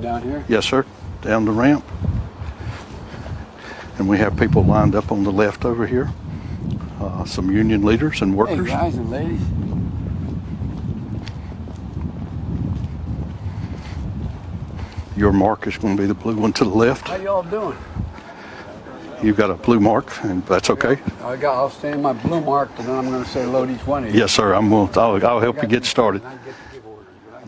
Down here. Yes, sir. Down the ramp. And we have people lined up on the left over here. Uh, some union leaders and workers. Hey, guys and ladies. Your mark is going to be the blue one to the left. How y'all doing? You've got a blue mark, and that's okay. I got. I'll stay in my blue mark, and then I'm going to say hello to each one of you. Yes, sir. I'm. I'll, I'll help you get started.